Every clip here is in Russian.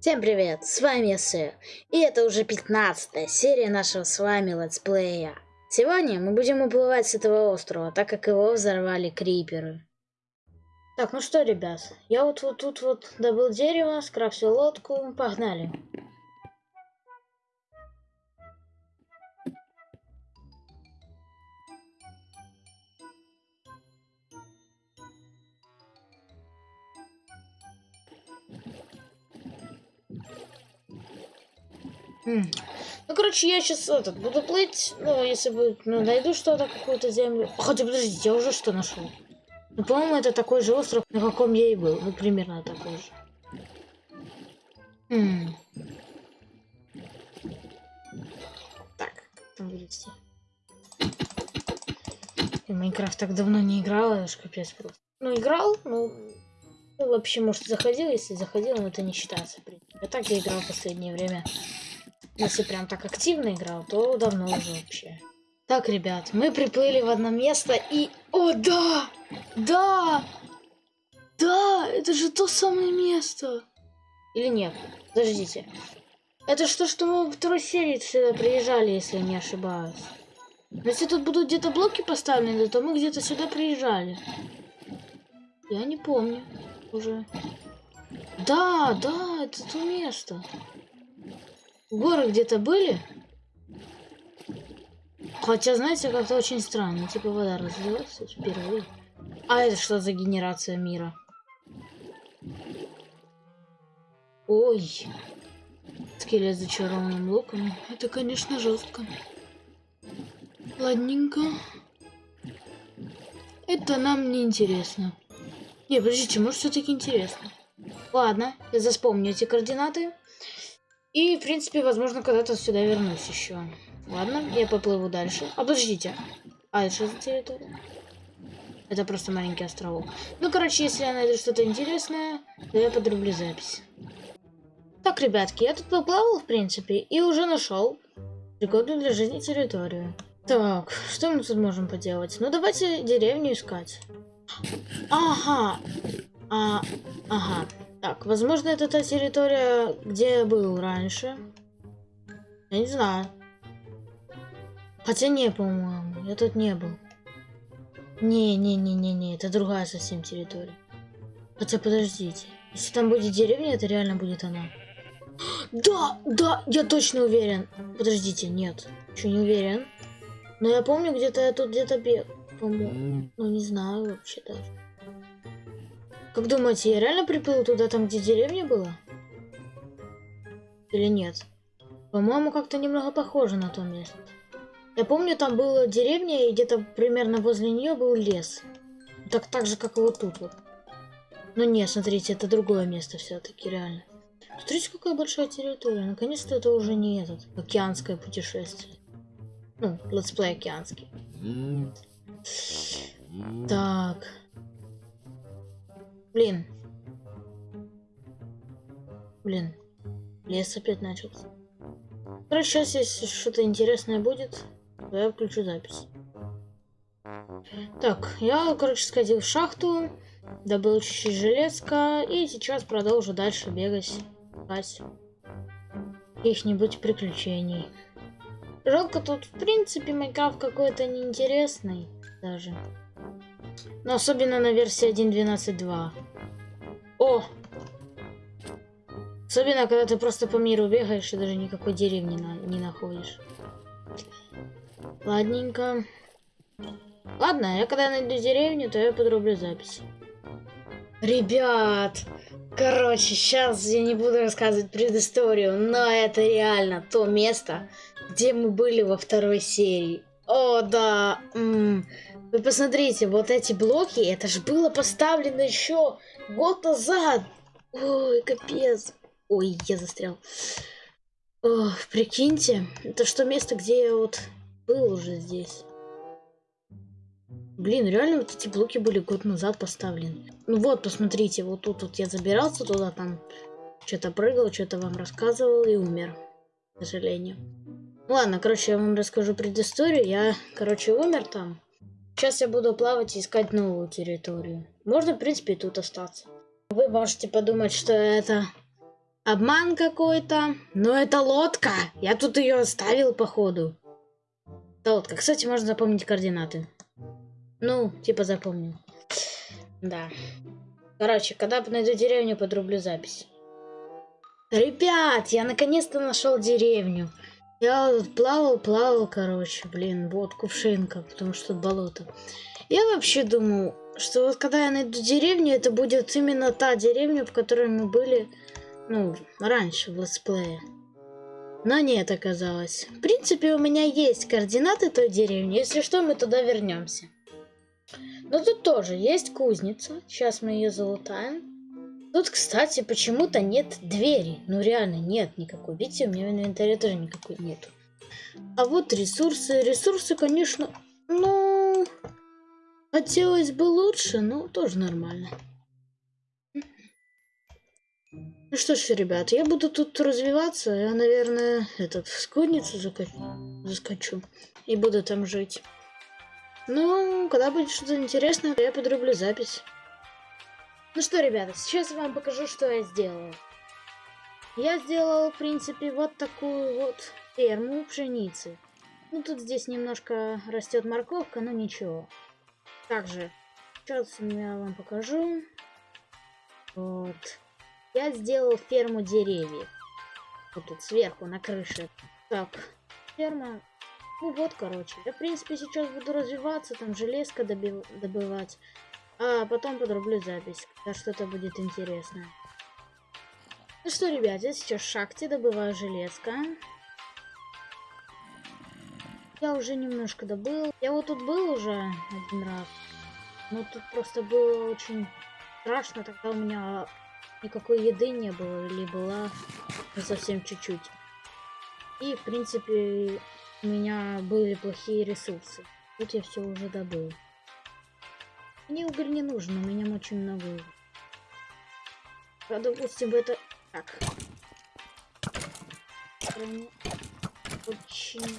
Всем привет, с вами Сэ, и это уже 15 серия нашего с вами летсплея. Сегодня мы будем уплывать с этого острова, так как его взорвали криперы. Так, ну что, ребят, я вот вот тут вот добыл дерево, скрафтил лодку, погнали. Ну, короче, я сейчас этот буду плыть. Ну, если бы ну, найду что-то, какую-то землю. Хотя подождите, я уже что нашел? Ну, по-моему, это такой же остров, на каком я и был. Ну, примерно такой же. М. Так, как там вылезти? Я Майнкрафт так давно не играл, это ж капец просто. Ну, играл, ну, ну, вообще, может, заходил, если заходил, но это не считается. А так я играл в последнее время. Если прям так активно играл, то давно уже вообще. Так, ребят, мы приплыли в одно место и... О, да! Да! Да! Это же то самое место! Или нет? Подождите. Это что, что мы во второй серии сюда приезжали, если не ошибаюсь. Если тут будут где-то блоки поставлены, то мы где-то сюда приезжали. Я не помню уже. Да, да, это то место. Горы где-то были? Хотя, знаете, как-то очень странно. Типа вода разлилась впервые. А это что за генерация мира? Ой. Скелет с зачарованным луком. Это, конечно, жестко. Ладненько. Это нам не интересно. Не, подождите, может все-таки интересно. Ладно, я заспомню эти координаты. И, в принципе, возможно, когда-то сюда вернусь еще. Ладно, я поплыву дальше. А, подождите. А, это что за территория? Это просто маленький островок. Ну, короче, если я найду что-то интересное, то я подрублю запись. Так, ребятки, я тут поплавал, в принципе, и уже нашел пригодную для жизни территорию. Так, что мы тут можем поделать? Ну, давайте деревню искать. Ага. А, ага. Так, возможно, это та территория, где я был раньше. Я не знаю. Хотя не, по-моему. Я тут не был. Не-не-не-не-не, это другая совсем территория. Хотя подождите. Если там будет деревня, это реально будет она. Да, да, я точно уверен. Подождите, нет. Еще не уверен. Но я помню, где-то я тут где-то бег. По-моему. Ну, не знаю вообще даже. Как думаете, я реально приплыл туда, там, где деревня была? Или нет? По-моему, как-то немного похоже на то место. Я помню, там была деревня, и где-то примерно возле нее был лес. Так, так же, как и вот тут вот. Но нет, смотрите, это другое место все-таки, реально. Смотрите, какая большая территория. Наконец-то это уже не этот океанское путешествие. Ну, let's play океанский. Так. Блин. Блин. Лес опять начался. Короче, сейчас, если что-то интересное будет, то я включу запись. Так, я, короче, сходил в шахту, добыл чуть-чуть железка, и сейчас продолжу дальше бегать, искать каких-нибудь приключений. Жалко, тут, в принципе, Майнкрафт какой-то неинтересный даже. Но особенно на версии 1.12.2. О! Особенно, когда ты просто по миру бегаешь и даже никакой деревни на не находишь. Ладненько. Ладно, я когда найду деревню, то я подрублю запись. Ребят, короче, сейчас я не буду рассказывать предысторию, но это реально то место, где мы были во второй серии. О, да. М -м. Вы посмотрите, вот эти блоки, это же было поставлено еще год назад. Ой, капец. Ой, я застрял. Ох, прикиньте, это что место, где я вот был уже здесь. Блин, реально вот эти блоки были год назад поставлены. Ну вот, посмотрите, вот тут вот я забирался туда, там что-то прыгал, что-то вам рассказывал и умер, к сожалению. Ладно, короче, я вам расскажу предысторию. Я, короче, умер там. Сейчас я буду плавать и искать новую территорию. Можно, в принципе, тут остаться. Вы можете подумать, что это Обман какой-то. Но это лодка. Я тут ее оставил, походу. Это лодка. Кстати, можно запомнить координаты. Ну, типа запомнил. Да. Короче, когда найду деревню, подрублю запись. Ребят, я наконец-то нашел деревню. Я плавал, плавал, короче, блин, вот кувшинка, потому что болото. Я вообще думал, что вот когда я найду деревню, это будет именно та деревня, в которой мы были, ну, раньше в летсплее. Но нет, оказалось. В принципе, у меня есть координаты той деревни. Если что, мы туда вернемся. Но тут тоже есть кузница. Сейчас мы ее залутаем. Тут, кстати, почему-то нет двери. Ну, реально, нет никакой. Видите, у меня в инвентаре тоже никакой нету. А вот ресурсы. Ресурсы, конечно, ну... Хотелось бы лучше, но тоже нормально. Ну что ж, ребят, я буду тут развиваться. Я, наверное, этот, в скудницу заскочу. И буду там жить. Ну, когда будет что-то интересное, я подрублю запись. Ну что, ребята, сейчас я вам покажу, что я сделал. Я сделал, в принципе, вот такую вот ферму пшеницы. Ну, тут здесь немножко растет морковка, но ничего. Также, сейчас я вам покажу. Вот. Я сделал ферму деревьев. Вот тут сверху на крыше. Так, ферма ну вот, короче. Я, в принципе, сейчас буду развиваться, там железка добив... добывать. А потом подрублю запись, когда что-то будет интересное. Ну что, ребят, я сейчас в шахте добываю железка. Я уже немножко добыл. Я вот тут был уже один раз. Но тут просто было очень страшно. Тогда у меня никакой еды не было. Или была совсем чуть-чуть. И, в принципе, у меня были плохие ресурсы. Тут я все уже добыл. Мне уголь не нужен, у меня очень много угля. Допустим, это... Так. Очень...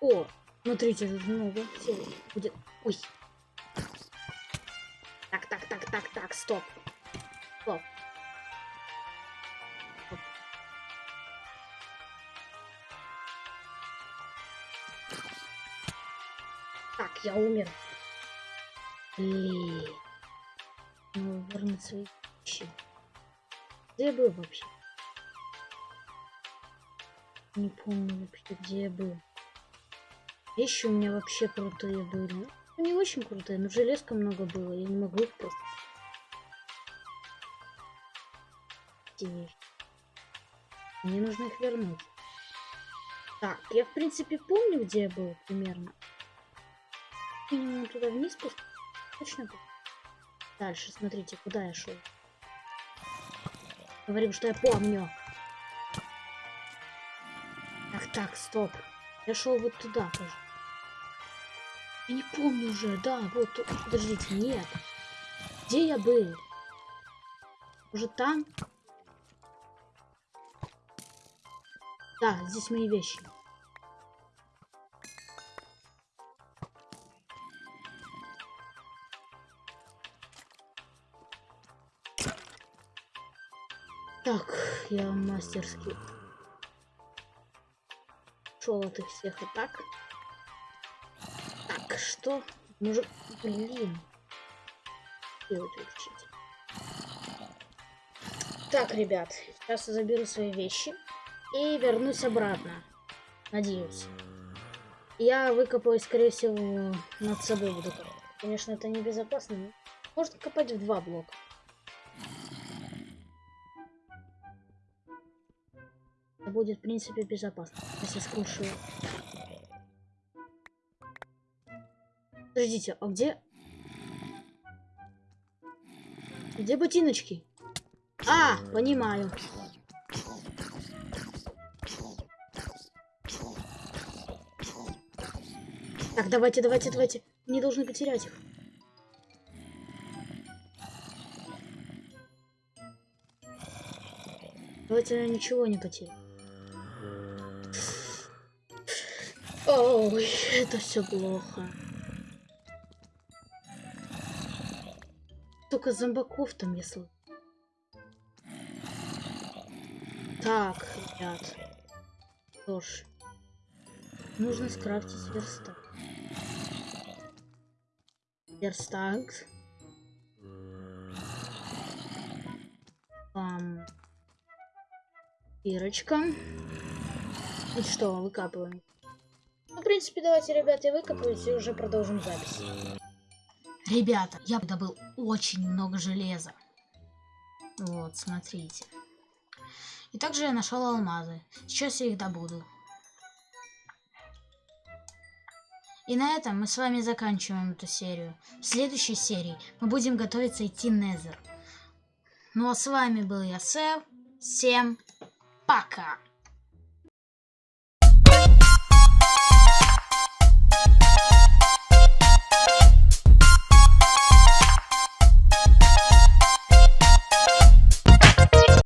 О, смотрите, тут много всего будет. Ой. Так, так, так, так, так, стоп. Стоп. я умер. Блин. Ну, вернуть свои вещи. Где я был вообще? Не помню вообще, где я был. Вещи у меня вообще крутые были. Ну, не очень крутые, но железка много было. Я не могу их просто... Мне нужно их вернуть. Так, я в принципе помню, где я был примерно минимум туда вниз спуститься. Точно тут. Дальше, смотрите, куда я шел. Говорим, что я помню. Так, так, стоп. Я шел вот туда тоже. Я не помню уже, да, вот тут. Подождите, нет. Где я был? Уже там? Да, здесь мои вещи. Так, я мастерски шел от всех атак. Так, что? Может, блин. Так, ребят, сейчас я заберу свои вещи и вернусь обратно. Надеюсь. Я выкопаю, скорее всего, над собой буду. Конечно, это небезопасно, но можно копать в два блока. Будет, в принципе, безопасно, если скушаю. Подождите, а где... Где ботиночки? А, понимаю. Так, давайте, давайте, давайте. Не должны потерять их. Давайте ничего не потеряем. Ой, это все плохо. Только зомбаков там, если... Так, ребят. Что ж. Нужно скрафтить верстак. Верстак. Там. Ирочка. И что, выкапываем. Ну, в принципе, давайте, ребята, выкопаюсь и уже продолжим запись. Ребята, я добыл очень много железа. Вот, смотрите. И также я нашел алмазы. Сейчас я их добуду. И на этом мы с вами заканчиваем эту серию. В следующей серии мы будем готовиться идти Незер. Ну а с вами был я, Сэв. Всем пока!